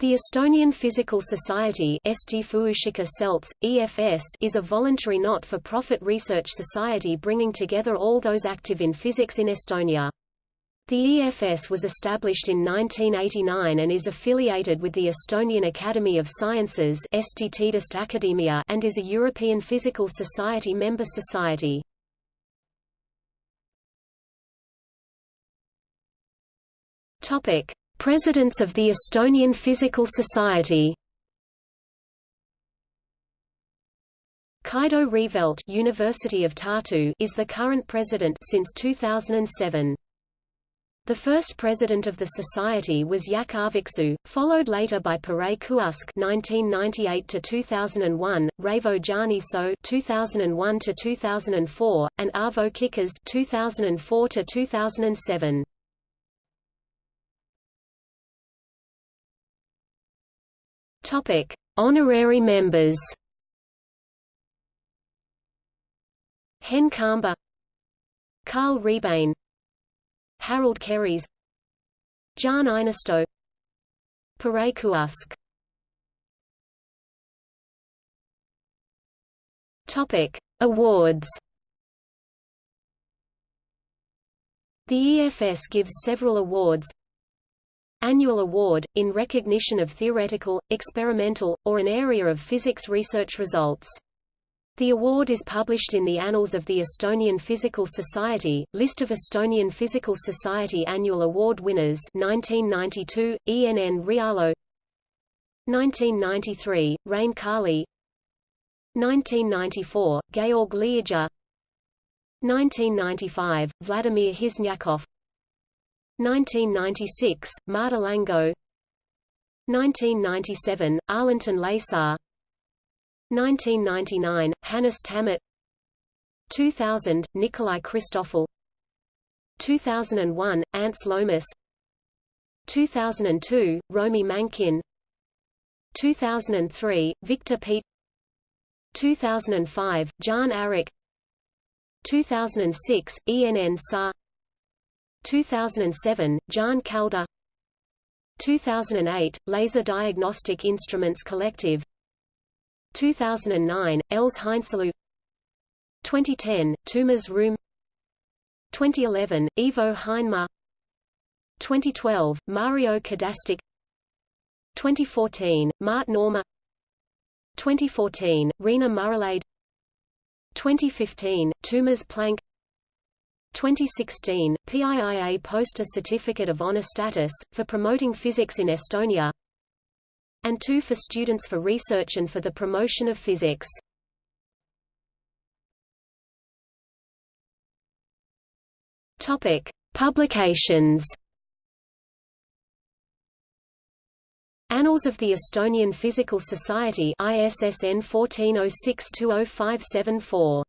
The Estonian Physical Society EFS is a voluntary not-for-profit research society bringing together all those active in physics in Estonia. The EFS was established in 1989 and is affiliated with the Estonian Academy of Sciences and is a European Physical Society member society. Presidents of the Estonian Physical Society Kaido Reivelt University of Tartu is the current president since 2007. The first president of the society was Jaak Aaviksoo, followed later by Piret Kuusk (1998–2001), Raivo Jaaniso (2001–2004), and Arvo Kikas (2004–2007). Topic: Honorary members. Hen Kamba, Karl Rebane, Harald Keres, Jaan Einasto, Piret Kuusk. Topic: Awards. The EFS gives several awards, Annual Award, in recognition of theoretical, experimental, or an area of physics research results. The award is published in the Annals of the Estonian Physical Society, List of Estonian Physical Society Annual Award winners 1992, Enn Realo 1993, Rein Kaarli 1994, Georg Liidja 1995, Vladimir Hiznyakov 1996, Marta Lango. 1997, Arlington Laisar 1999, Hannes Tammet 2000, Nikolai Kristoffel. 2001, Ants Lõhmus. 2002, Romi Mankin. 2003, Viktor Peet. 2005, Jaan Aarik 2006, ENN Sa 2007, Jaan Kalda 2008, Laser Diagnostic Instruments Collective. 2009, Els Heinsalu 2010, Toomas Rõõm. 2011, Ivo Heinmaa 2012, Mario Kadastik 2014, Mart Noorma. 2014, Riina Murrelade 2015, Toomas Plank 2016, PIIA Poster Certificate of Honor Status, for promoting physics in Estonia and two for Students for Research and for the Promotion of Physics. Topic. Publications Annals of the Estonian Physical Society ISSN 1406200574